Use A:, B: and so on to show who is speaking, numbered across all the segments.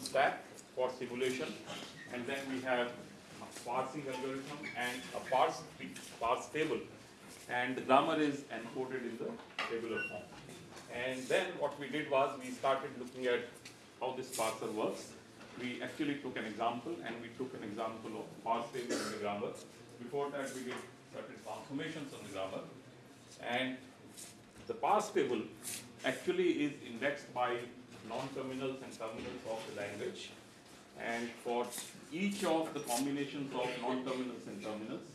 A: stack for simulation, and then we have a parsing algorithm and a parse, parse table, and the grammar is encoded in the tabular form. And then what we did was we started looking at how this parser works. We actually took an example and we took an example of parse table in the grammar. Before that, we did certain transformations on the grammar. And the parse table actually is indexed by non-terminals and terminals of the language. And for each of the combinations of non-terminals and terminals,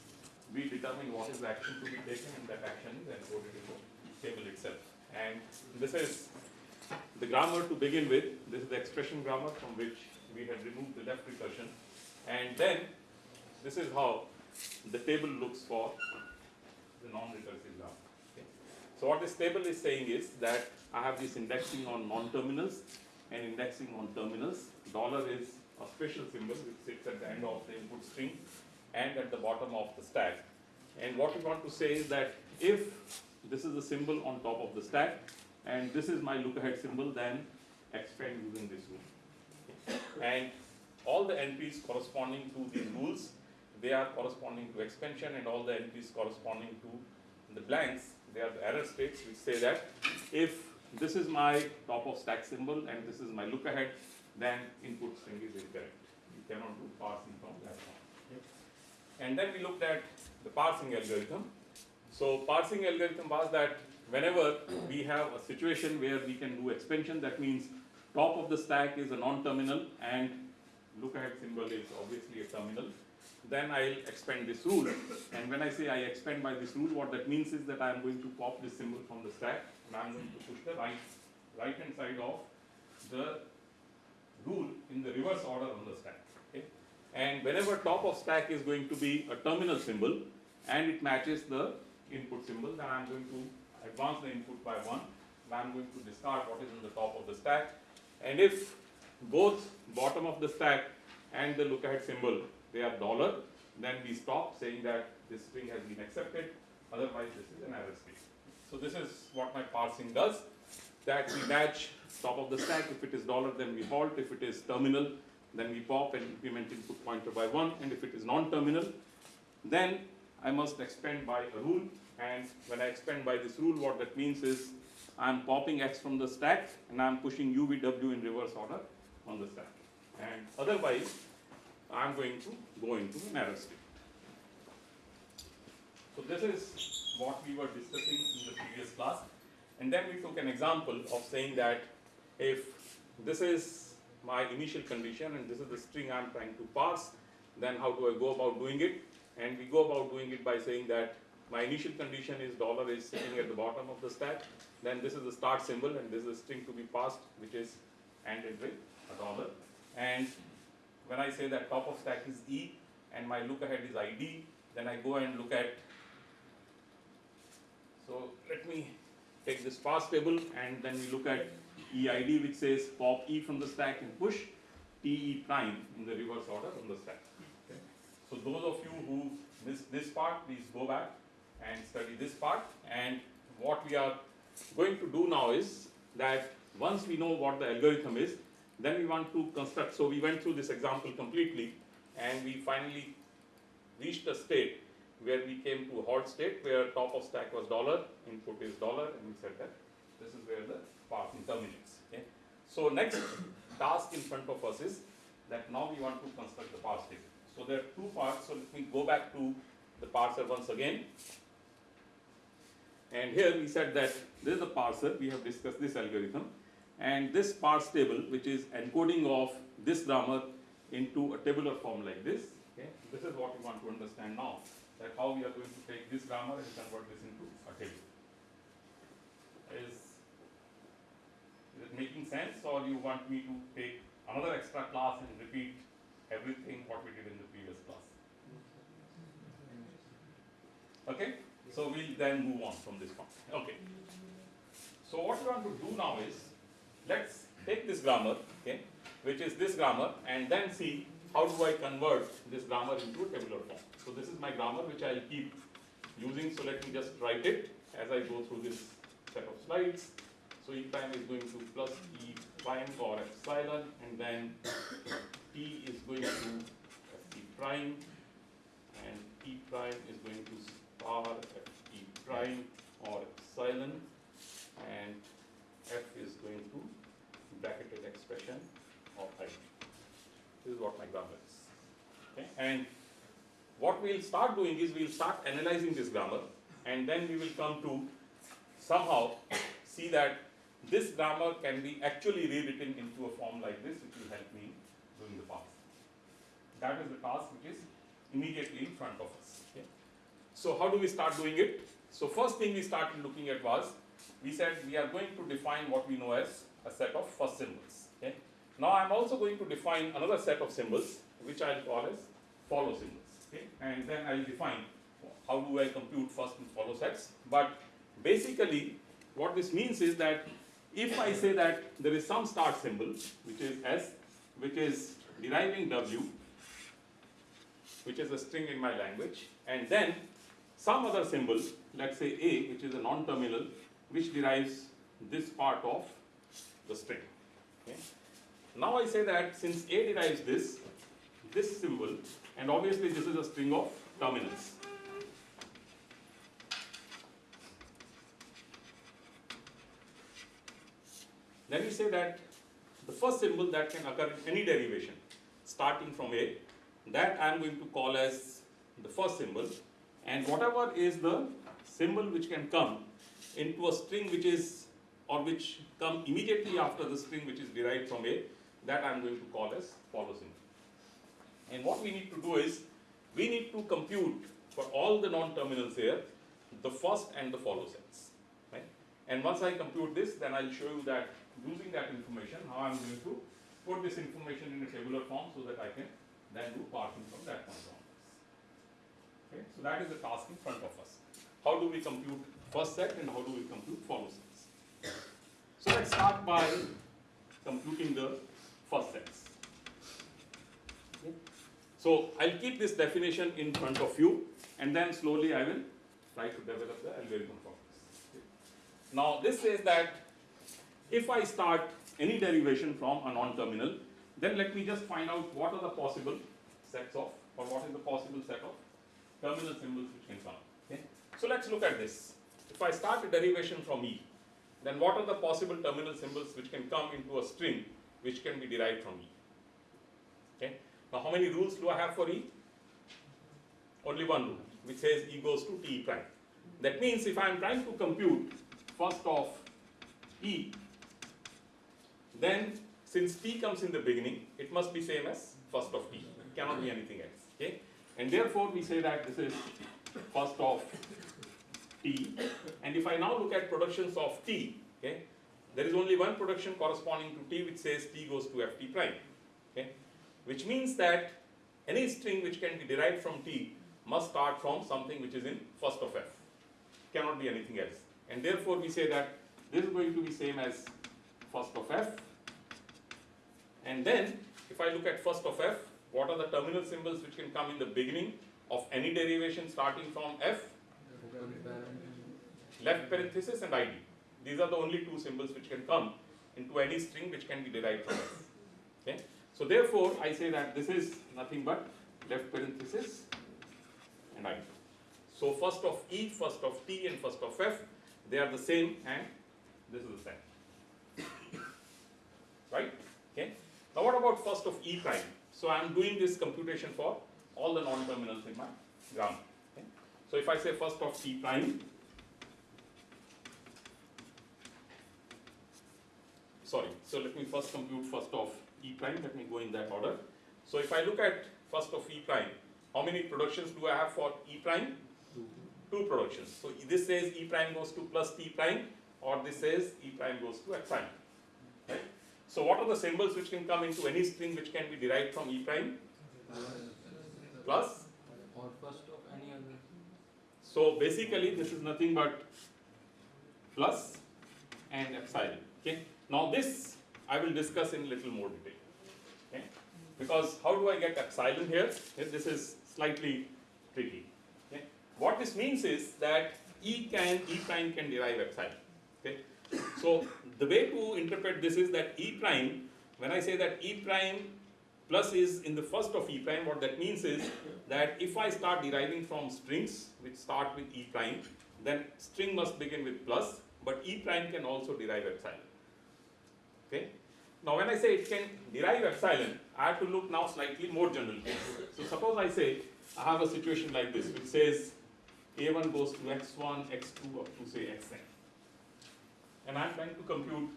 A: we determine what is the action to be taken and that action is encoded in the table itself. And this is the grammar to begin with. This is the expression grammar from which we had removed the left recursion. And then this is how the table looks for the non-recursive. So what this table is saying is that I have this indexing on non-terminals and indexing on terminals. Dollar is a special symbol which sits at the end of the input string and at the bottom of the stack. And what we want to say is that if this is a symbol on top of the stack and this is my look ahead symbol, then expand using this rule. And all the NPs corresponding to these rules, they are corresponding to expansion and all the NPs corresponding to the blanks, they are the error states which say that if this is my top of stack symbol and this is my look ahead, then input string is incorrect. You cannot do parsing from that one. And then we looked at the parsing algorithm. So parsing algorithm was that whenever we have a situation where we can do expansion, that means top of the stack is a non-terminal and look ahead symbol is obviously a terminal. Then I'll expand this rule. And when I say I expand by this rule, what that means is that I'm going to pop this symbol from the stack and I'm going to push the right, right hand side of the rule in the reverse order on the stack. Okay? And whenever top of stack is going to be a terminal symbol and it matches the input symbol, then I'm going to advance the input by one. And I'm going to discard what is in the top of the stack. And if both bottom of the stack and the look ahead symbol they are dollar, then we stop saying that this string has been accepted. Otherwise, this is an error state. So this is what my parsing does. That we match top of the stack. If it is dollar, then we halt. If it is terminal, then we pop and increment input pointer by one. And if it is non-terminal, then I must expand by a rule. And when I expand by this rule, what that means is I'm popping x from the stack and I'm pushing UVW in reverse order on the stack. And otherwise, I'm going to go into an error state. So this is what we were discussing in the previous class. And then we took an example of saying that if this is my initial condition and this is the string I'm trying to parse, then how do I go about doing it? And we go about doing it by saying that my initial condition is dollar is sitting at the bottom of the stack. Then this is the start symbol and this is the string to be passed which is ended with a dollar. And when I say that top of stack is E and my look ahead is ID, then I go and look at. So let me take this parse table and then we look at EID which says pop E from the stack and push TE prime in the reverse order on the stack. Okay. So those of you who missed this part, please go back and study this part. And what we are going to do now is that once we know what the algorithm is, then we want to construct, so we went through this example completely and we finally reached a state where we came to a halt state where top of stack was dollar, input is dollar and we said that this is where the parsing terminates. Okay? So next task in front of us is that now we want to construct the parse table. So there are two parts, so let me go back to the parser once again. And here we said that this is the parser, we have discussed this algorithm. And this parse table, which is encoding of this grammar into a tabular form like this, okay, this is what we want to understand now, that how we are going to take this grammar and convert this into a table. Is, is it making sense or you want me to take another extra class and repeat everything what we did in the previous class? Okay, so we'll then move on from this point. Okay. So what we want to do now is, let's take this grammar, okay, which is this grammar, and then see how do I convert this grammar into a tabular form. So this is my grammar which I'll keep using, so let me just write it, as I go through this set of slides. So E prime is going to plus E prime or epsilon and then T is going to F E prime and E prime is going to star E prime or epsilon and F is going to bracketed expression of I. This is what my grammar is. Okay? And what we'll start doing is we'll start analyzing this grammar and then we will come to somehow see that this grammar can be actually rewritten into a form like this which will help me doing the pass. That is the task which is immediately in front of us. Okay? So how do we start doing it? So first thing we started looking at was we said we are going to define what we know as a set of first symbols. Okay? Now I'm also going to define another set of symbols which I'll call as follow symbols. Okay? And then I'll define how do I compute first and follow sets. But basically what this means is that if I say that there is some start symbol which is S which is deriving W which is a string in my language and then some other symbol let's say A which is a non-terminal which derives this part of the string. Okay. Now I say that since A derives this, this symbol, and obviously this is a string of terminals. Then we say that the first symbol that can occur in any derivation starting from A, that I am going to call as the first symbol, and whatever is the symbol which can come into a string which is or which come immediately after the string which is derived from A, that I am going to call as follow symbol. And what we need to do is, we need to compute for all the non-terminals here, the first and the follow sets. And once I compute this, then I'll show you that using that information, how I'm going to put this information in a tabular form so that I can then do parsing from that point on. Okay? So that is the task in front of us. How do we compute first set and how do we compute follow sets? So let's start by computing the first sets. So I'll keep this definition in front of you and then slowly I will try to develop the algorithm for this. Now this says that if I start any derivation from a non-terminal, then let me just find out what are the possible sets of, or what is the possible set of terminal symbols which can come. Okay. So let's look at this. If I start a derivation from E, then what are the possible terminal symbols which can come into a string which can be derived from E? Okay. Now how many rules do I have for E? Only one rule, which says E goes to T prime. That means if I am trying to compute first of E, then since T comes in the beginning, it must be same as first of T. It cannot be anything else. Okay? And therefore we say that this is first of And if I now look at productions of T, okay, there is only one production corresponding to T which says T goes to Ft prime. Okay? Which means that any string which can be derived from T must start from something which is in first of F. Cannot be anything else. And therefore we say that this is going to be same as first of F. And then if I look at first of F, what are the terminal symbols which can come in the beginning of any derivation starting from F? Left parenthesis and ID. These are the only two symbols which can come into any string which can be derived from F. Okay? So therefore, I say that this is nothing but left parenthesis and ID. So first of E, first of T and first of F, they are the same and this is the same. Right? Okay? Now what about first of E prime? So I am doing this computation for all the non-terminals in my grammar. So if I say first of T prime, sorry, so let me first compute first of E prime, let me go in that order. So if I look at first of E prime, how many productions do I have for E prime? Two productions. So this says E prime goes to plus T prime or this says E prime goes to X prime. Right? So what are the symbols which can come into any string which can be derived from E prime? Plus?
B: Or first.
A: So basically this is nothing but plus and epsilon. Okay. Now this I will discuss in little more detail. Okay. Because how do I get epsilon here? This is slightly tricky. Okay. What this means is that E can, E prime can derive epsilon. Okay? So the way to interpret this is that E prime, when I say that E prime plus is in the first of E prime, what that means is that if I start deriving from strings which start with E prime, then string must begin with plus, but E prime can also derive epsilon. Okay? Now when I say it can derive epsilon, I have to look now slightly more general. So suppose I say I have a situation like this which says a1 goes to x1, x2 up to say xn. And I'm trying to compute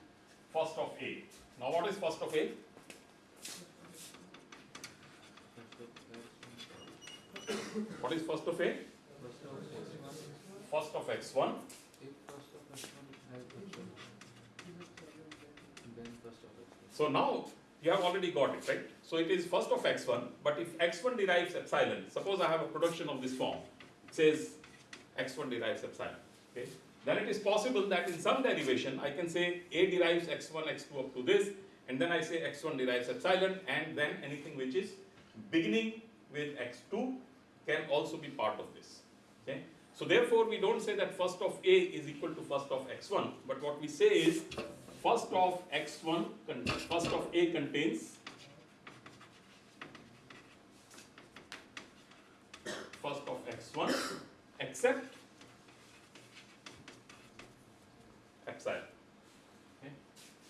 A: first of A. Now what is first of A? What is first of A?
B: First of x1,
A: x1
B: if first of x1 has epsilon, then first of x1.
A: So now you have already got it, right? So it is first of x1, but if x1 derives epsilon, suppose I have a production of this form, it says x1 derives epsilon, okay? Then it is possible that in some derivation, I can say A derives x1, x2 up to this, and then I say x1 derives epsilon, and then anything which is beginning with x2 can also be part of this, okay? So therefore, we don't say that first of A is equal to first of x1, but what we say is first of x1, first of A contains first of x1 except epsilon. Okay?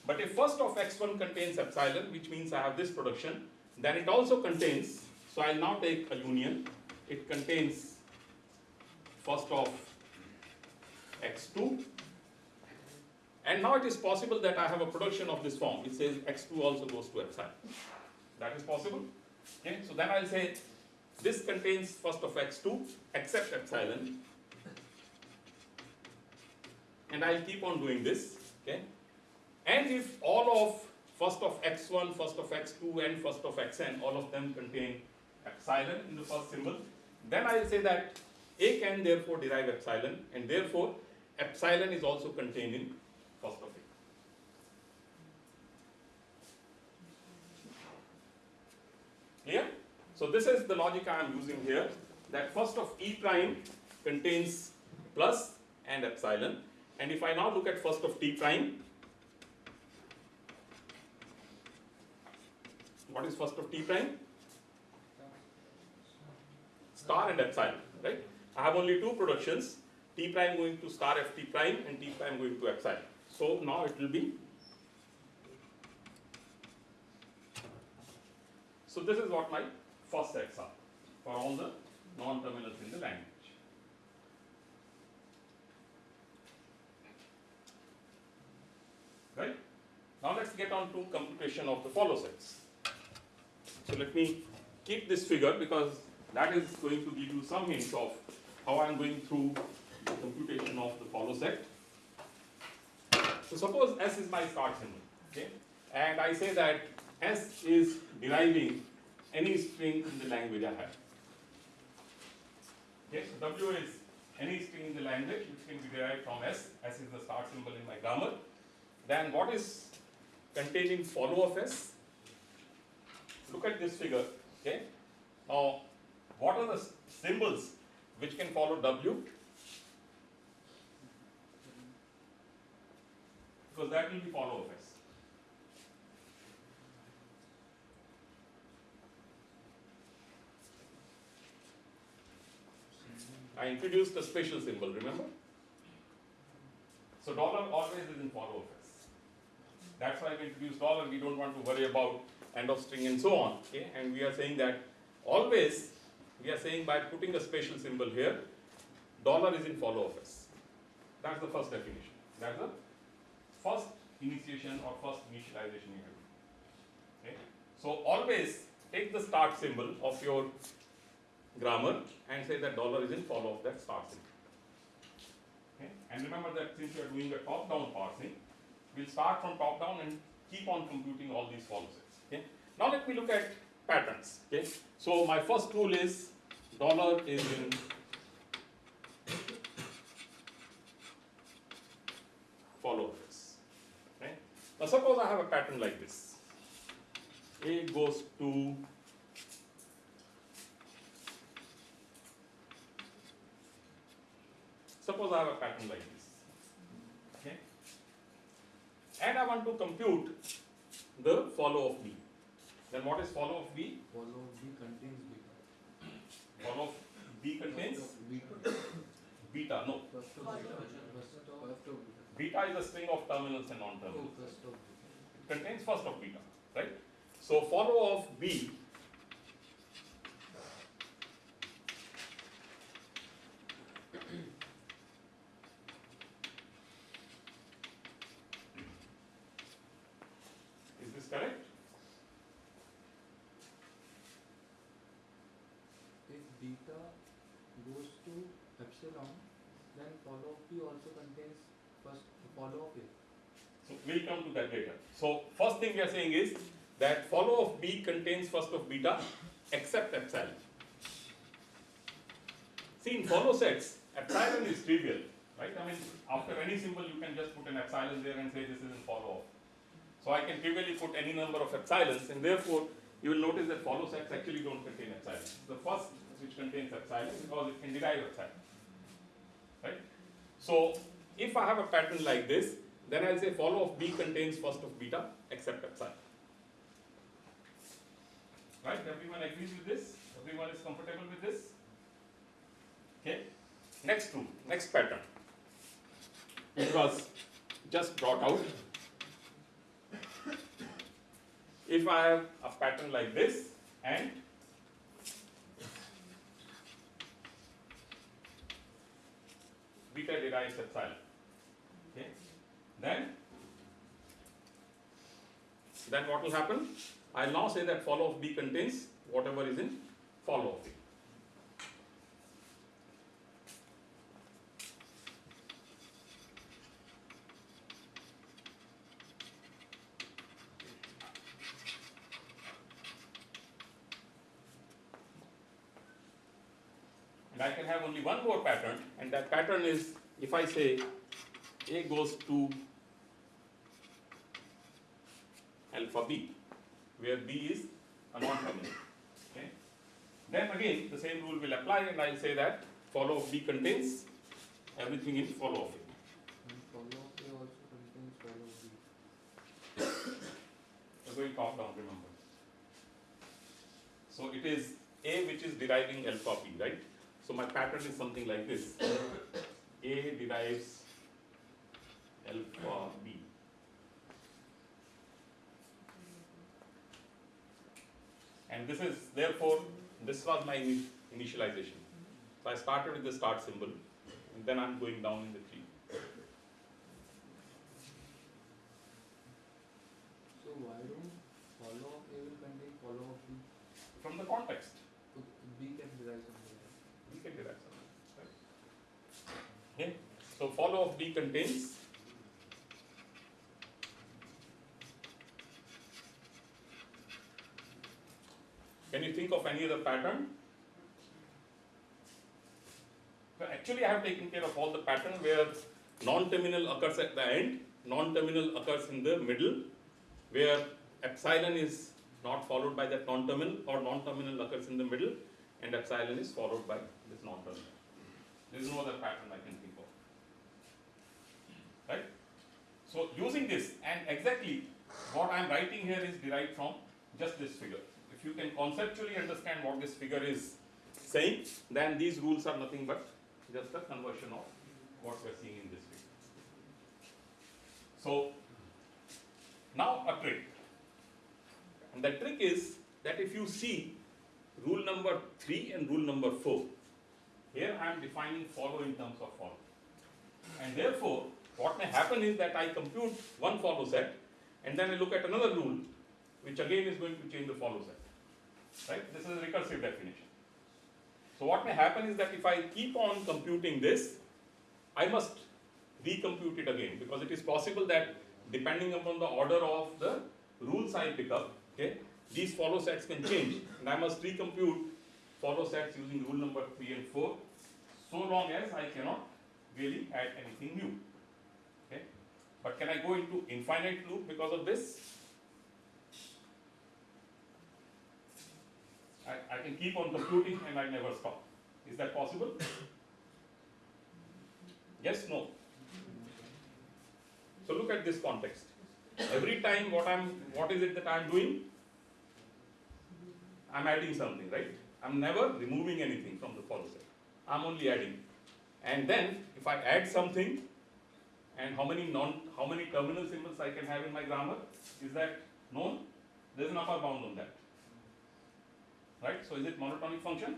A: But if first of x1 contains epsilon, which means I have this production, then it also contains, so I'll now take a union, it contains first of x2 and now it is possible that I have a production of this form. It says x2 also goes to epsilon. That is possible. Okay, so then I'll say this contains first of x2 except epsilon. And I'll keep on doing this. Okay. And if all of first of x1, first of x2, and first of xn, all of them contain epsilon in the first symbol, then I'll say that A can therefore derive epsilon, and therefore epsilon is also contained in first of A. Clear? So this is the logic I am using here, that first of E prime contains plus and epsilon, and if I now look at first of T prime, what is first of T prime? Star and epsilon, right? I have only two productions, T prime going to star F T prime and T prime going to epsilon. So now it will be. So this is what my first sets are for all the non-terminals in the language. Right? Now let's get on to computation of the follow sets. So let me keep this figure because that is going to give you some hints of how I am going through the computation of the follow set. So suppose S is my start symbol, okay? And I say that S is deriving any string in the language I have. Okay, so W is any string in the language which can be derived from S. S is the start symbol in my grammar. Then what is containing follow of S? Look at this figure, okay? Now, what are the symbols which can follow W? Because that will be follow of S. I introduced a special symbol, remember? So dollar always is in follow of S. That's why we introduced dollar, we don't want to worry about end of string and so on, okay? And we are saying that always, we are saying by putting a special symbol here, dollar is in follow of S. That's the first definition. That's the first initiation or first initialization you have. Okay? So always take the start symbol of your grammar and say that dollar is in follow of that start symbol. Okay? And remember that since you are doing a top-down parsing, we'll start from top-down and keep on computing all these follow sets. Okay? Now let me look at patterns. Okay? So my first rule is dollar is in follow of this. Right? Now suppose I have a pattern like this. A goes to Suppose I have a pattern like this. Okay. And I want to compute the follow of B. Then what is follow of B?
B: Follow of B contains beta.
A: Follow of B contains
B: beta.
A: beta. No,
B: First of beta. First of, beta.
A: beta is a string of terminals and
B: Oh,
A: non-terminals.
B: first.
A: It contains first of beta, right? So follow of B Is this correct?
B: If beta goes to epsilon, then follow of B also contains first follow of A.
A: So we'll come to that later. So first thing we are saying is that follow of B contains first of beta except epsilon. See in follow sets, epsilon is trivial, right? I mean, after any symbol you can just put an epsilon there and say this is in follow of. So I can trivially put any number of epsilons and therefore you will notice that follow sets actually don't contain epsilon. The first which contains epsilon because it can derive epsilon. Right? So if I have a pattern like this, then I'll say follow of B contains first of beta except epsilon. Right? Everyone agrees with this? Everyone is comfortable with this? Okay. Next rule, next pattern. It was just brought out. If I have a pattern like this and beta derives epsilon. Okay. Then, then what will happen? I'll now say that follow of B contains whatever is in follow of B. And I can have only one more pattern, and that pattern is if I say A goes to alpha B, where B is a non-terminal. Okay? Then again, the same rule will apply, and I'll say that follow of B contains everything in follow of A.
B: B.
A: We're going top down, remember. So it is A which is deriving alpha B, right? So my pattern is something like this. A derives alpha B. And this is, therefore, this was my initialization. So I started with the start symbol, and then I'm going down in the tree.
B: So why don't follow of A will contain follow of B?
A: From the context,
B: So B can derive something.
A: we can derive something, right? Okay, so follow of B contains Can you think of any other pattern? Actually I have taken care of all the pattern where non-terminal occurs at the end, non-terminal occurs in the middle, where epsilon is not followed by that non-terminal or non-terminal occurs in the middle and epsilon is followed by this non-terminal. There is no other pattern I can think of. Right? So using this and exactly what I am writing here is derived from just this figure. If you can conceptually understand what this figure is saying, then these rules are nothing but just a conversion of what we are seeing in this figure. So now a trick. And the trick is that if you see rule number 3 and rule number 4, here I am defining follow in terms of follow. And therefore, what may happen is that I compute one follow set and then I look at another rule which again is going to change the follow set. Right? This is a recursive definition. So what may happen is that if I keep on computing this, I must recompute it again because it is possible that depending upon the order of the rules I pick up, okay, these follow sets can change and I must recompute follow sets using rule number 3 and 4 so long as I cannot really add anything new. Okay? But can I go into infinite loop because of this? I, I can keep on computing and I never stop. Is that possible? Yes, no. So look at this context. Every time what I'm, what is it that I'm doing? I'm adding something, right? I'm never removing anything from the follow set. I'm only adding. And then if I add something, and how many non, how many terminal symbols I can have in my grammar, is that known? There's an upper bound on that. Right? So is it monotonic function?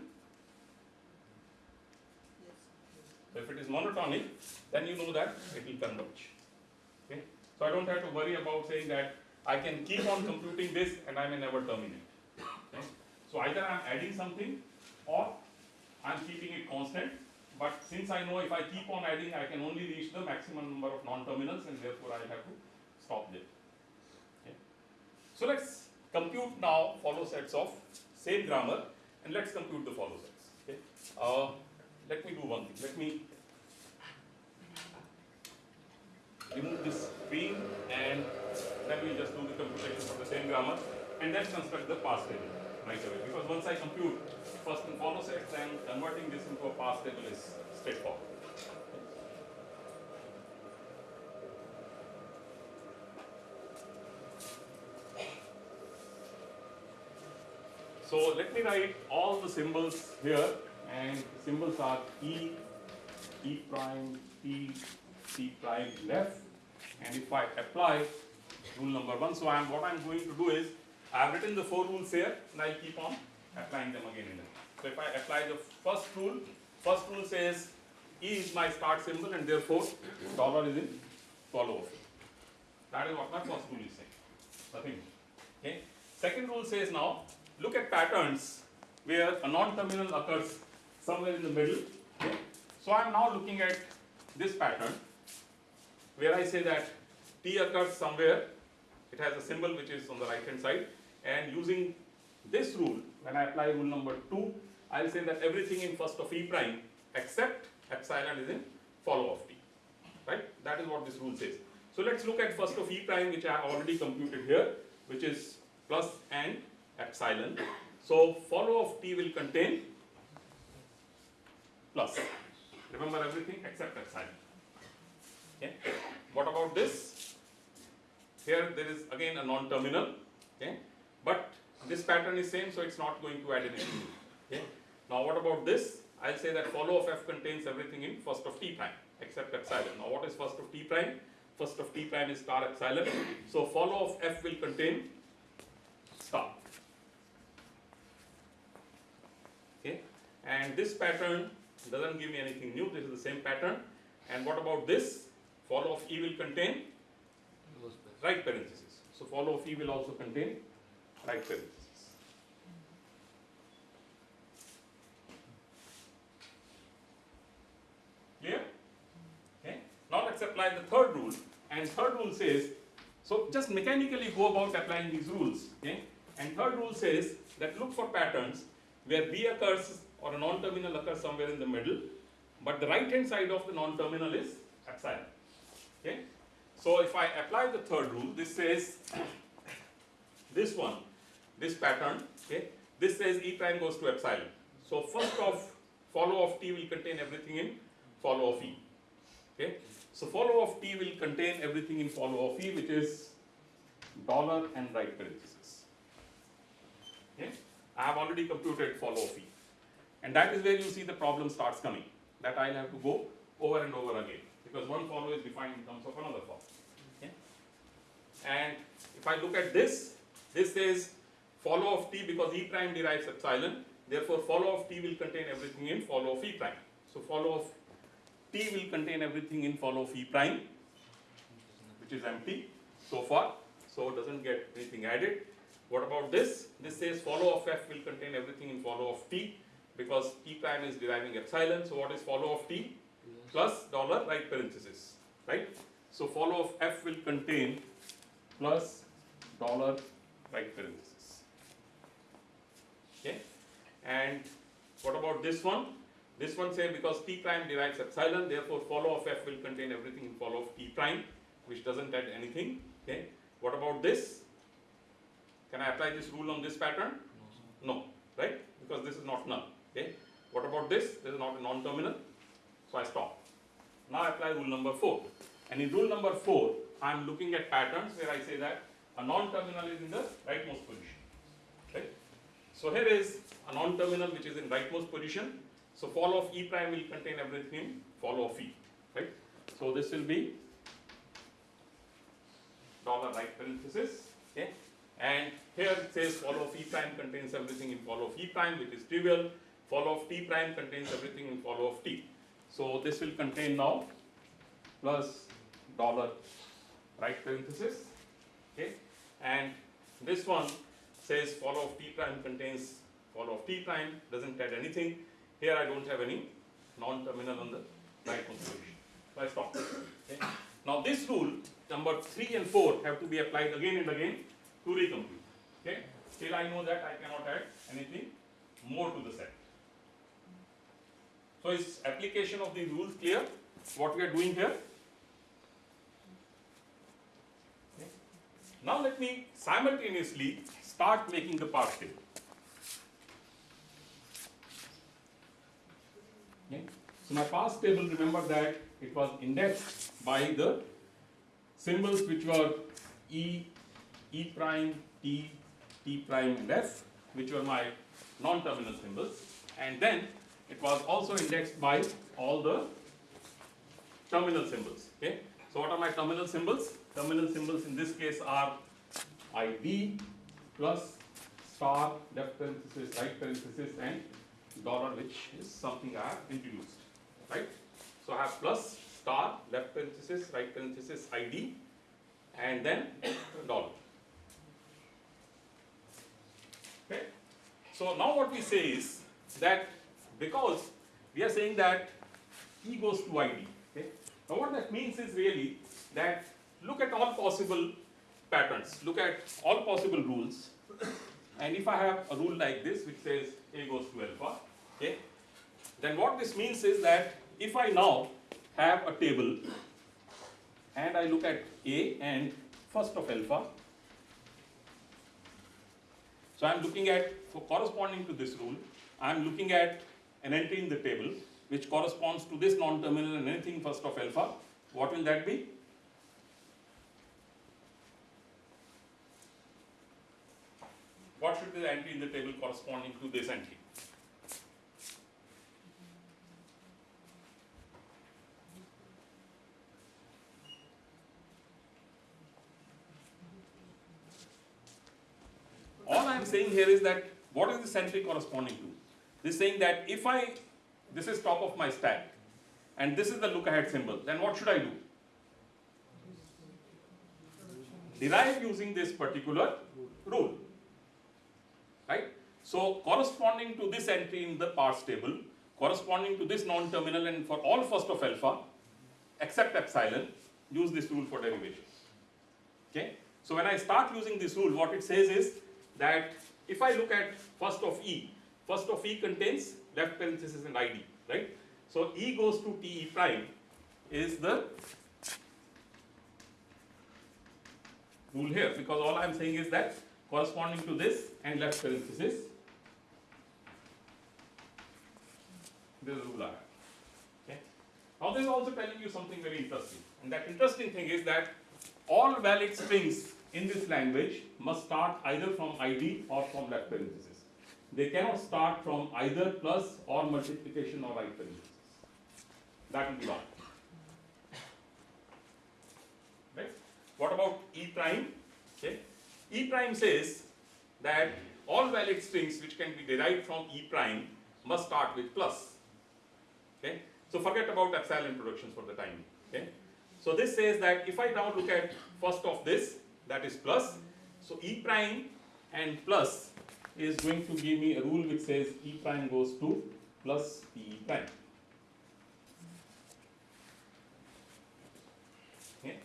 A: So if it is monotonic, then you know that it will converge. Okay? So I don't have to worry about saying that I can keep on computing this and I may never terminate. Okay? So either I'm adding something or I'm keeping it constant. But since I know if I keep on adding, I can only reach the maximum number of non-terminals and therefore I have to stop there. Okay? So let's compute now follow sets of same grammar and let's compute the follow sets. Okay? Uh, let me do one thing. Let me remove this screen and then we'll just do the computation for the same grammar and then construct the parse table right away. Because once I compute first and follow sets, then converting this into a parse table is straightforward. So let me write all the symbols here and symbols are E, E prime, T, T prime left and if I apply rule number one, so I'm, what I'm going to do is I've written the four rules here and I'll keep on applying them again and again. So if I apply the first rule, first rule says E is my start symbol and therefore dollar is in follow. That is what my first rule is saying. Nothing. Okay. Second rule says now look at patterns where a non-terminal occurs somewhere in the middle. Okay. So I am now looking at this pattern where I say that T occurs somewhere, it has a symbol which is on the right hand side and using this rule, when I apply rule number 2, I will say that everything in first of E prime except epsilon is in follow of T. Right? That is what this rule says. So let's look at first of E prime which I have already computed here, which is plus and epsilon. So follow of T will contain plus. Remember everything except epsilon. Okay. What about this? Here there is again a non-terminal. Okay. But this pattern is same, so it's not going to add anything. Okay. Now what about this? I'll say that follow of f contains everything in first of t prime except epsilon. Now what is first of t prime? First of t prime is star epsilon. So follow of f will contain star. Okay. And this pattern doesn't give me anything new. This is the same pattern. And what about this? Follow of e will contain right parenthesis. So follow of e will also contain right parenthesis. Clear? Okay. Now let's apply the third rule. And third rule says, so just mechanically go about applying these rules. Okay. And third rule says that look for patterns where B occurs or a non-terminal occurs somewhere in the middle, but the right hand side of the non-terminal is epsilon. Okay. So if I apply the third rule, this says this one, this pattern, okay, this says E prime goes to epsilon. So first of follow of T will contain everything in follow of E. Okay. So follow of T will contain everything in follow of E, which is dollar and right parenthesis. Okay. I have already computed follow of E. And that is where you see the problem starts coming. That I'll have to go over and over again. Because one follow is defined in terms of another follow. Okay. And if I look at this, this says follow of T because E prime derives epsilon. Therefore, follow of T will contain everything in follow of E prime. So follow of T will contain everything in follow of E prime, which is empty so far. So it doesn't get anything added. What about this? This says follow of F will contain everything in follow of T because T prime is deriving epsilon. So what is follow of T? Plus dollar right parenthesis, right? So follow of F will contain plus dollar right parenthesis. Okay? And what about this one? This one say because T prime derives epsilon, therefore follow of F will contain everything in follow of T prime, which doesn't add anything. Okay? What about this? Can I apply this rule on this pattern? No, right? Because this is not null. Okay? What about this? This is not a non-terminal, so I stop. Now I apply rule number four. And in rule number four, I am looking at patterns where I say that a non-terminal is in the rightmost position. So here is a non-terminal which is in rightmost position. So follow of E prime will contain everything in follow of E. Right? So this will be dollar right parenthesis. Okay? And here it says follow of E prime contains everything in follow of E prime, which is trivial. Follow of T prime contains everything in follow of T. So this will contain now plus dollar right parenthesis. Okay? And this one says follow of T prime contains follow of T prime, doesn't add anything. Here I don't have any non-terminal on the right position. So I stop. Okay? Now this rule, number three and four have to be applied again and again to recomplete. Okay? Till I know that I cannot add anything more to the set. So is application of these rules clear? What we are doing here? Now let me simultaneously start making the parse table. Okay. So my parse table, remember that it was indexed by the symbols which were E, E prime, T, T prime and F, which were my non-terminal symbols. And then it was also indexed by all the terminal symbols. Okay. So what are my terminal symbols? Terminal symbols in this case are ID plus star left parenthesis, right parenthesis and dollar which is something I have introduced. Right. So I have plus star left parenthesis, right parenthesis ID and then dollar. Okay. So now what we say is that because we are saying that E goes to ID. Okay. Now what that means is really that look at all possible patterns, look at all possible rules, and if I have a rule like this which says A goes to alpha, okay, then what this means is that if I now have a table and I look at A and first of alpha, so I'm looking at, corresponding to this rule, I'm looking at an entry in the table which corresponds to this non-terminal and anything first of alpha. What will that be? What should be the entry in the table corresponding to this entry? All I am saying here is that what is this entry corresponding to? This is saying that if I, this is top of my stack, and this is the look ahead symbol, then what should I do? Derive using this particular rule. Right? So corresponding to this entry in the parse table, corresponding to this non-terminal and for all first of alpha, except epsilon, use this rule for derivation. Okay? So when I start using this rule, what it says is that if I look at first of E, first of E contains left parenthesis and ID, right? So E goes to TE prime is the rule here because all I am saying is that corresponding to this and left parenthesis, this is rule I. Okay? Now this is also telling you something very interesting and that interesting thing is that all valid strings in this language must start either from ID or from left parenthesis. They cannot start from either plus or multiplication or right. That will be wrong. Right? What about E prime? Okay. E prime says that all valid strings which can be derived from E prime must start with plus. Okay. So forget about epsilon productions for the time. Okay. So this says that if I now look at first of this, that is plus. So E prime and plus is going to give me a rule which says E prime goes to plus E prime. Okay.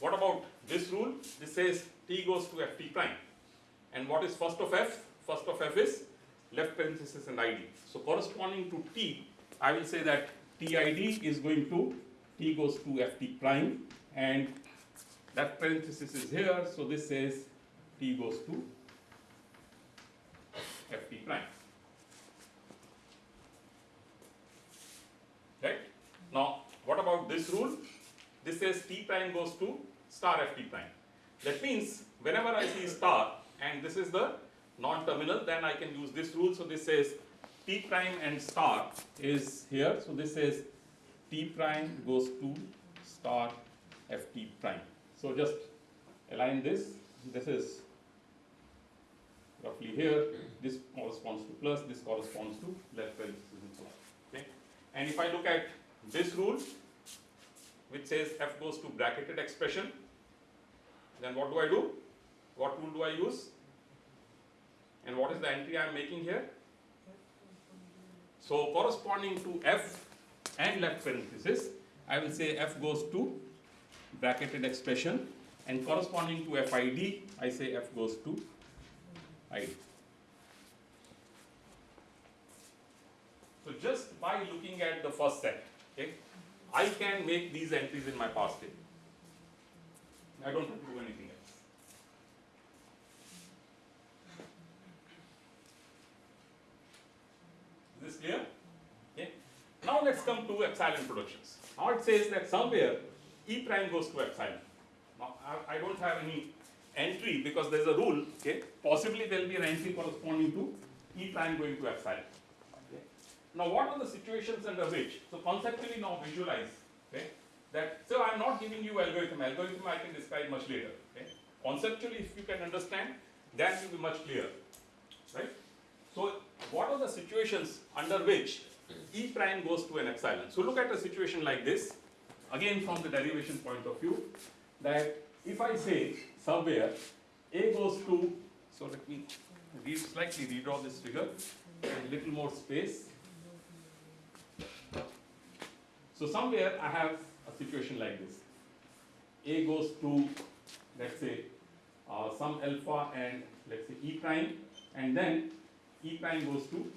A: What about this rule? This says T goes to Ft prime. And what is first of F? First of F is left parenthesis and ID. So corresponding to T, I will say that TID is going to T goes to Ft prime and that parenthesis is here, so this says T goes to Ft prime. Right? Now, what about this rule? This says T prime goes to star Ft prime. That means whenever I see star and this is the non-terminal, then I can use this rule. So this says T prime and star is here. So this says T prime goes to star Ft prime. So just align this. This is roughly here. This corresponds to plus, this corresponds to left parenthesis. Okay? And if I look at this rule, which says f goes to bracketed expression, then what do I do? What rule do I use? And what is the entry I am making here? So corresponding to f and left parenthesis, I will say f goes to bracketed expression and corresponding to FID, I say f goes to ID. So just by looking at the first set, okay, I can make these entries in my parse table. I don't have to do anything else. Is this clear? Okay. Now let's come to epsilon productions. Now it says that somewhere E prime goes to epsilon. Now I, I don't have any entry because there's a rule, okay? Possibly there will be an entry corresponding to E prime going to epsilon. Okay? Now what are the situations under which, so conceptually now visualize, okay? That, so I'm not giving you algorithm, algorithm I can describe much later, okay? Conceptually if you can understand, that will be much clearer, right? So what are the situations under which E prime goes to an epsilon? So look at a situation like this, again from the derivation point of view, that if I say somewhere A goes to, so let me slightly redraw this figure, a little more space. So somewhere I have a situation like this. A goes to, let's say, uh, some alpha and let's say E prime, and then E prime goes to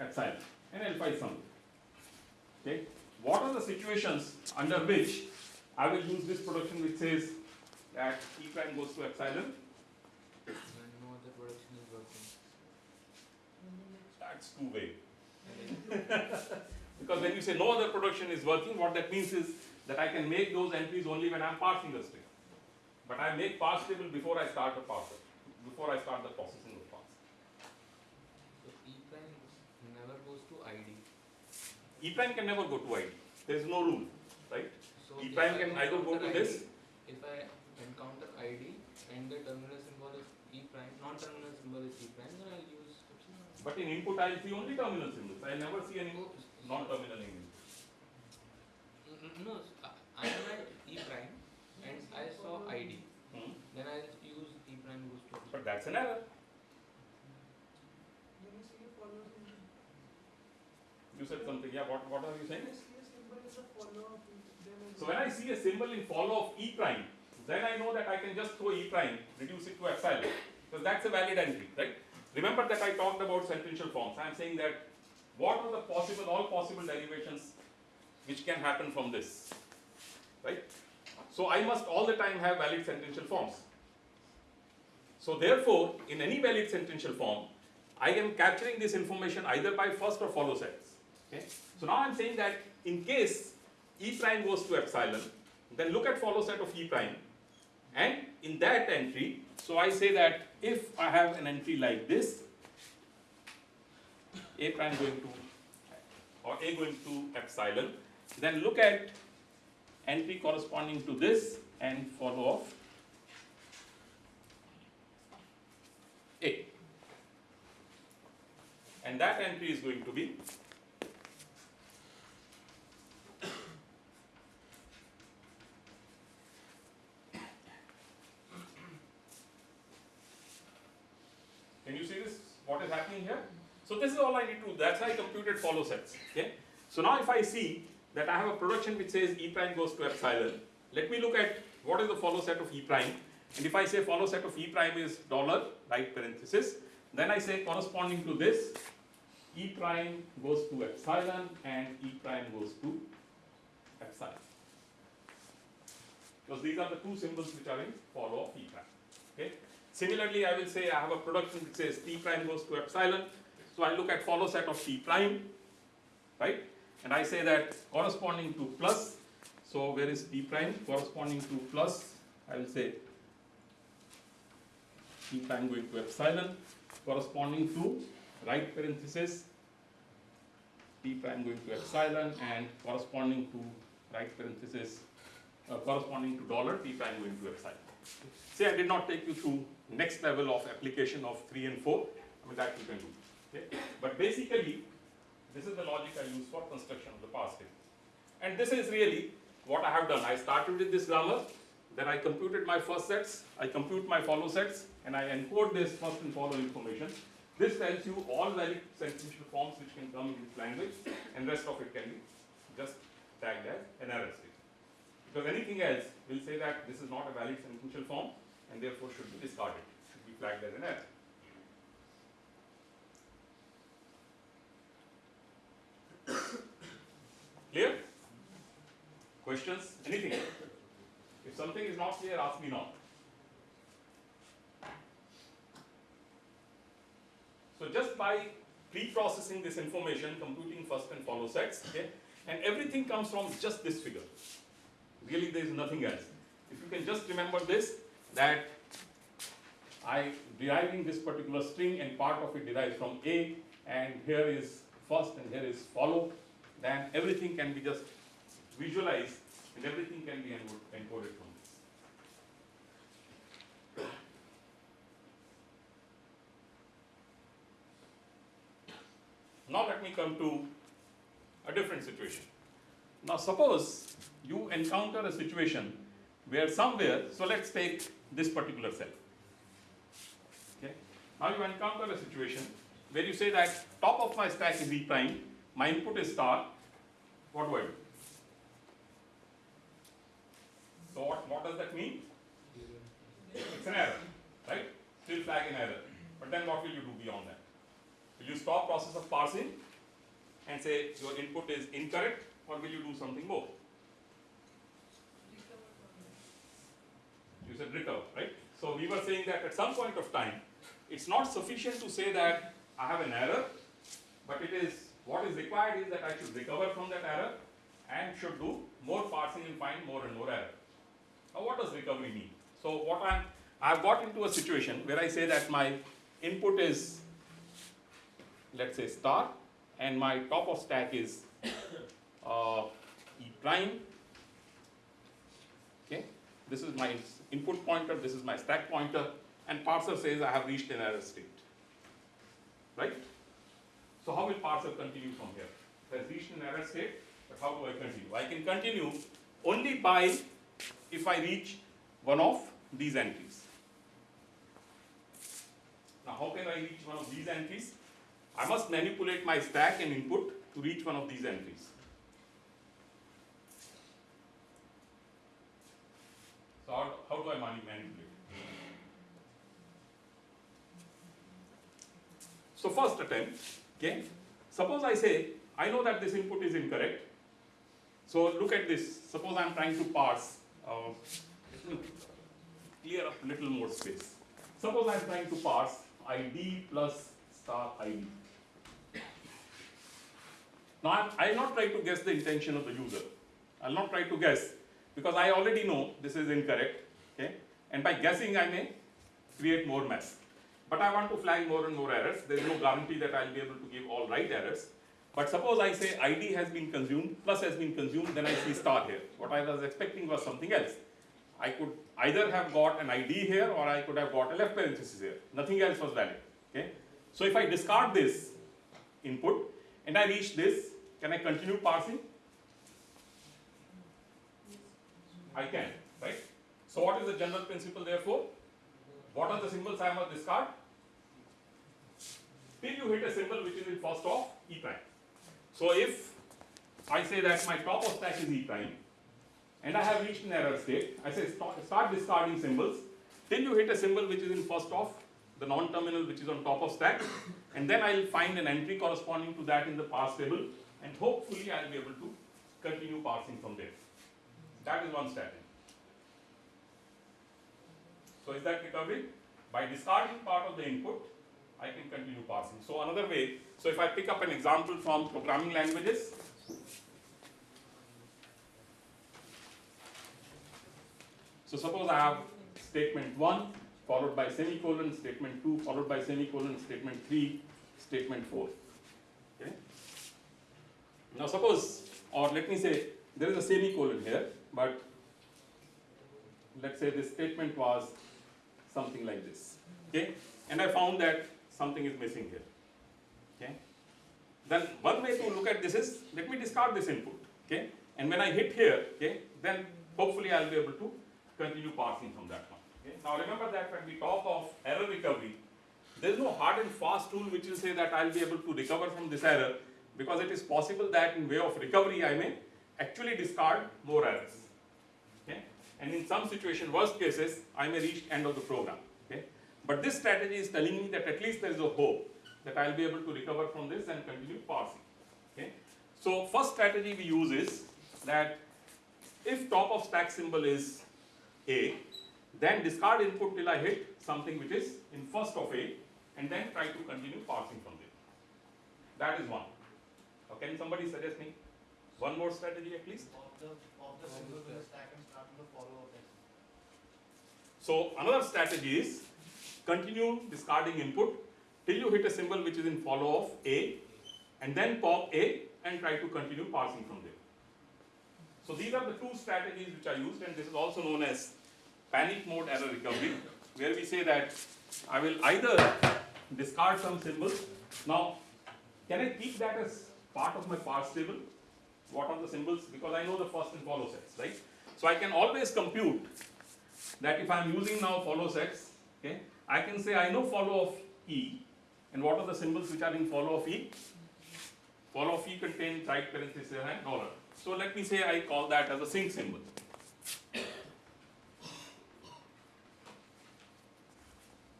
A: epsilon, and alpha is something. Okay, what are the situations under which I will use this production which says that E prime goes to epsilon?
B: When no other production is working.
A: That's vague. Because when you say no other production is working, what that means is that I can make those entries only when I'm parsing the string. But I make parse table before I start the parser, before I start the processing of parse.
B: So E prime never goes to ID.
A: E prime can never go to ID. There is no rule, right?
B: So
A: E prime can either go to this.
B: If I encounter ID and the terminal symbol is E prime, non-terminal symbol is E prime, then I'll use.
A: But in input I'll see only terminal symbols. I'll never see any
B: Oh,
A: non-terminal input.
B: N- n- No, I am at E prime and I saw ID.
A: Hmm.
B: Then I'll use E prime goes to.
A: But that's an error. You said something, yeah, what, what are you saying? So when I see a symbol in follow of E prime, then I know that I can just throw E prime, reduce it to epsilon, because that's a valid entry, right? Remember that I talked about sentential forms. I am saying that what are the possible, all possible derivations which can happen from this, right? So I must all the time have valid sentential forms. So therefore, in any valid sentential form, I am capturing this information either by first or follow sets. Okay? So now I'm saying that in case E prime goes to epsilon, then look at follow set of E prime. And in that entry, so I say that if I have an entry like this, A prime going to, or A going to epsilon, then look at entry corresponding to this and follow of A. And that entry is going to be Can you see this? What is happening here? So this is all I need to do. That's how I computed follow sets. Okay. So now if I see that I have a production which says E prime goes to epsilon, let me look at what is the follow set of E prime. And if I say follow set of E prime is dollar, right parenthesis, then I say corresponding to this, E prime goes to epsilon and E prime goes to epsilon. Because these are the two symbols which are in follow of E prime. Okay. Similarly, I will say I have a production which says T prime goes to epsilon. So I look at follow set of T prime, right? and I say that corresponding to plus, so where is p prime corresponding to plus, I will say p prime going to epsilon corresponding to right parenthesis p prime going to epsilon and corresponding to right parenthesis uh, corresponding to dollar p prime going to epsilon. See, I did not take you through next level of application of 3 and 4, I mean that you can do. Okay? But basically, this is the logic I use for construction of the parse table. And this is really what I have done. I started with this grammar, then I computed my first sets, I compute my follow sets, and I encode this first and follow information. This tells you all valid sentential forms which can come in this language, and rest of it can be just tagged as an error state. Because anything else will say that this is not a valid sentential form, and therefore should be discarded, should be flagged as an error. Clear? Questions? Anything? If something is not clear, ask me now. So just by pre-processing this information, computing first and follow sets, okay, and everything comes from just this figure. Really, there is nothing else. If you can just remember this, that I deriving this particular string and part of it derives from A, and here is first and here is follow, then everything can be just visualized and everything can be encoded from this. Now let me come to a different situation. Now suppose you encounter a situation where somewhere, so let's take this particular cell. Okay. Now you encounter a situation where you say that top of my stack is E prime, my input is star, what do I do? So what, what does that mean? It's an error, right? Still flag an error. But then what will you do beyond that? Will you stop process of parsing and say your input is incorrect or will you do something more? You said recover, right? So we were saying that at some point of time, it's not sufficient to say that I have an error, but it is, what is required is that I should recover from that error and should do more parsing and find more and more error. Now what does recovery mean? So what I'm, I've got into a situation where I say that my input is, let's say star, and my top of stack is uh, E prime. This is my input pointer, this is my stack pointer, and parser says I have reached an error state. Right? So how will parser continue from here? It has reached an error state, but how do I continue? I can continue only by if I reach one of these entries. Now how can I reach one of these entries? I must manipulate my stack and input to reach one of these entries. So how, how do I mani- manipulate? So first attempt, okay, suppose I say, I know that this input is incorrect. So look at this, suppose I'm trying to parse, uh, clear up a little more space. Suppose I'm trying to parse ID plus star ID. Now I'll not try to guess the intention of the user. I'll not try to guess because I already know this is incorrect, okay? And by guessing I may create more mess. But I want to flag more and more errors. There is no guarantee that I'll be able to give all right errors. But suppose I say ID has been consumed, plus has been consumed, then I see star here. What I was expecting was something else. I could either have got an ID here or I could have got a left parenthesis here. Nothing else was valid. Okay? So if I discard this input and I reach this, can I continue parsing? I can, right? So what is the general principle therefore? What are the symbols I must discard? Till you hit a symbol which is in first of E prime. So if I say that my top of stack is E prime, and I have reached an error state, I say start, start discarding symbols till you hit a symbol which is in first of the non-terminal which is on top of stack, and then I'll find an entry corresponding to that in the parse table, and hopefully I'll be able to continue parsing from there. That is one strategy. So is that recovery? By discarding part of the input, I can continue parsing. So another way, so if I pick up an example from programming languages, so suppose I have statement 1 followed by semicolon, statement 2 followed by semicolon, statement 3, statement 4. Okay? Now suppose, or let me say, there is a semicolon here but let's say this statement was something like this. Okay? And I found that something is missing here. Okay? Then one way to look at this is, let me discard this input. Okay? And when I hit here, okay, then hopefully I'll be able to continue parsing from that one. Okay? Now remember that when we talk of error recovery, there is no hard and fast rule which will say that I'll be able to recover from this error because it is possible that in way of recovery I may actually discard more errors. Okay? And in some situation, worst cases, I may reach end of the program. Okay? But this strategy is telling me that at least there is a hope that I'll be able to recover from this and continue parsing. Okay? So first strategy we use is that if top of stack symbol is A, then discard input till I hit something which is in first of A and then try to continue parsing from there. That is one. Can somebody suggest me one more strategy at least?
C: Of the, of the stack
A: So another strategy is continue discarding input till you hit a symbol which is in follow of A and then pop A and try to continue parsing from there. So these are the two strategies which are used and this is also known as panic mode error recovery where we say that I will either discard some symbols. Now can I keep that as part of my parse table? What are the symbols? Because I know the first and follow sets, right? So I can always compute that if I'm using now follow sets, okay, I can say I know follow of E, and what are the symbols which are in follow of E? Follow of E contains right parenthesis and dollar. So let me say I call that as a sync symbol.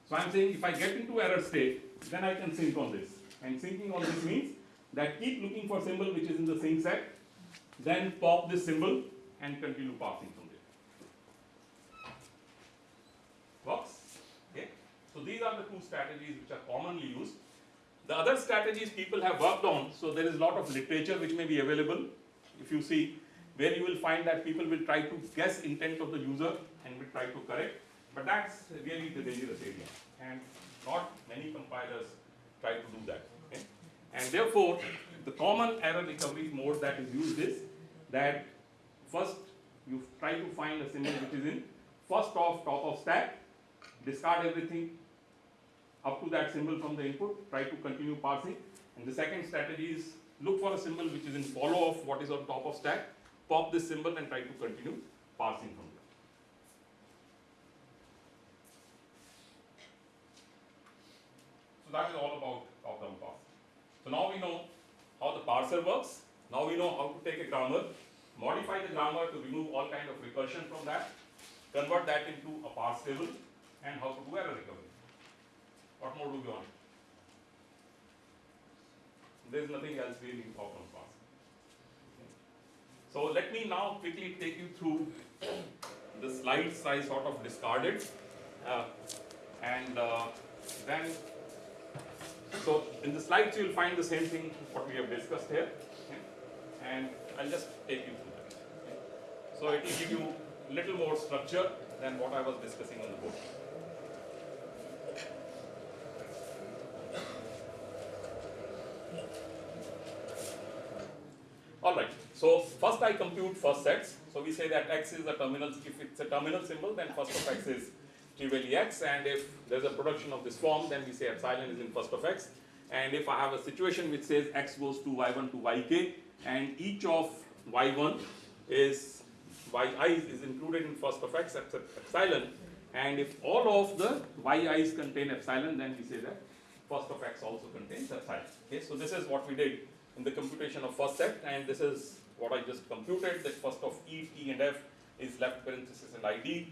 A: So I'm saying if I get into error state, then I can sync on this. And syncing on this means that keep looking for symbol which is in the sync set, then pop this symbol and continue parsing from there. Works? Okay? So these are the two strategies which are commonly used. The other strategies people have worked on, so there is a lot of literature which may be available. If you see, where you will find that people will try to guess intent of the user and will try to correct, but that's really the dangerous area. And not many compilers try to do that. Okay? And therefore, the common error recovery mode that is used is that first you try to find a symbol which is in first off top of stack, discard everything up to that symbol from the input, try to continue parsing. And the second strategy is look for a symbol which is in follow of what is on top of stack, pop this symbol and try to continue parsing from there. So that is all about top-down parsing. So now we know how the parser works. Now we know how to take a grammar, modify the grammar to remove all kind of recursion from that, convert that into a parse table, and how to do error recovery. What more do we want? There is nothing else really important on parsing. So let me now quickly take you through the slides I sort of discarded. Uh, and uh, then so in the slides you will find the same thing what we have discussed here. okay? And I'll just take you through that. So it will give you little more structure than what I was discussing on the board. Alright, so first I compute first sets. So we say that x is a terminal, if it's a terminal symbol, then first of x is trivially x, and if there's a production of this form, then we say epsilon is in first of x. And if I have a situation which says x goes to y1 to yk, and each of y1 is yi is included in first of x except epsilon, and if all of the yi's contain epsilon, then we say that first of x also contains epsilon. Okay, so this is what we did in the computation of first set, and this is what I just computed, that first of E, T and F is left parenthesis and ID,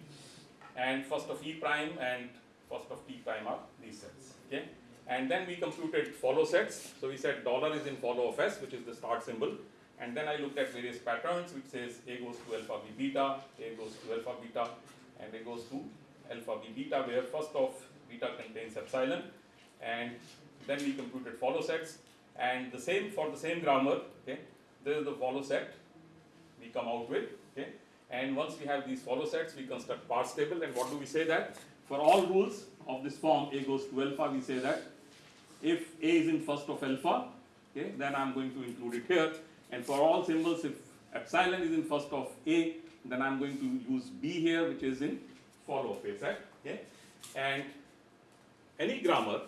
A: and first of E prime and first of T prime are these sets, okay? And then we computed follow sets, so we said dollar is in follow of S, which is the start symbol, and then I looked at various patterns, which says A goes to alpha B beta, A goes to alpha beta, and A goes to alpha B beta, where first of beta contains epsilon, and then we computed follow sets, and the same for the same grammar, okay, this is the follow set we come out with, okay, And once we have these follow sets, we construct parse table. And what do we say that? For all rules of this form, A goes to alpha, we say that if A is in first of alpha, okay, then I'm going to include it here. And for all symbols, if epsilon is in first of A, then I'm going to use B here, which is in follow of A set. Okay? And any grammar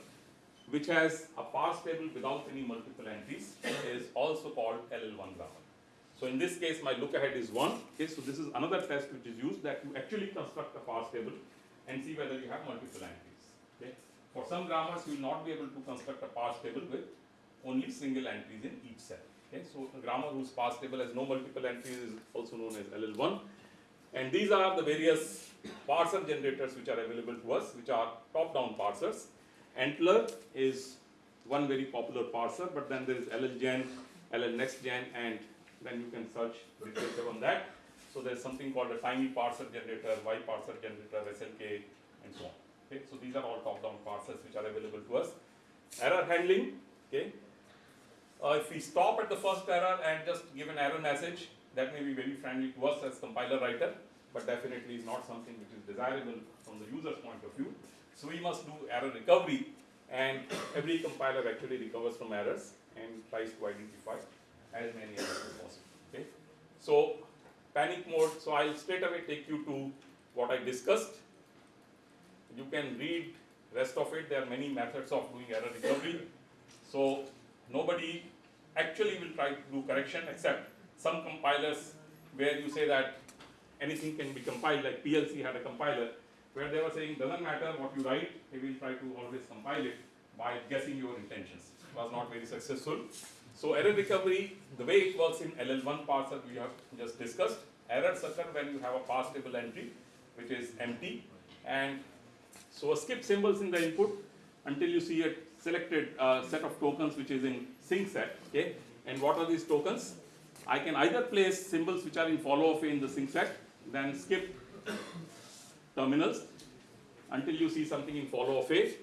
A: which has a parse table without any multiple entries is also called LL1 grammar. So in this case, my look ahead is 1. Okay, so this is another test which is used that you actually construct a parse table and see whether you have multiple entries. For some grammars, you will not be able to construct a parse table with only single entries in each cell. Okay, so a grammar whose parse table has no multiple entries is also known as LL1. And these are the various parser generators which are available to us, which are top-down parsers. ANTLR is one very popular parser, but then there is LLGen, LLNextGen, and then you can search literature on that. So there's something called a tiny parser generator, Y parser generator, SLK, and so on. Okay, so these are all top-down parsers which are available to us. Error handling, okay. Uh, if we stop at the first error and just give an error message, that may be very friendly to us as compiler writer, but definitely is not something which is desirable from the user's point of view. So we must do error recovery, and every compiler actually recovers from errors and tries to identify as many errors as possible. Okay. So panic mode. So I'll straight away take you to what I discussed. You can read rest of it. There are many methods of doing error recovery. So nobody actually will try to do correction except some compilers where you say that anything can be compiled, like PL/C had a compiler where they were saying doesn't matter what you write, they will try to always compile it by guessing your intentions. It was not very successful. So error recovery, the way it works in LL1 parser we have just discussed, errors occur when you have a parse table entry which is empty and so skip symbols in the input until you see a selected uh, set of tokens which is in sync set, okay? And what are these tokens? I can either place symbols which are in follow of in the sync set, then skip terminals until you see something in follow of A,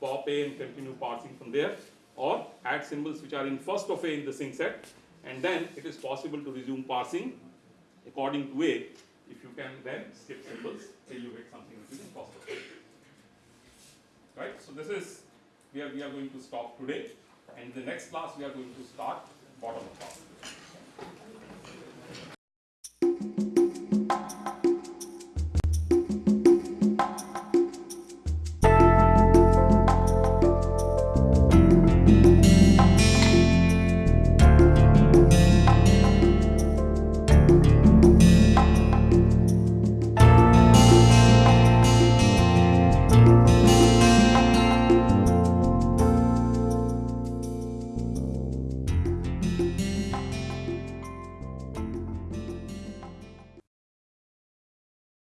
A: pop A and continue parsing from there, or add symbols which are in first of A in the sync set, and then it is possible to resume parsing according to A if you can then skip symbols till you hit something which is in first of A. Right, so this is where we are going to stop today, and the next class we are going to start bottom parsing.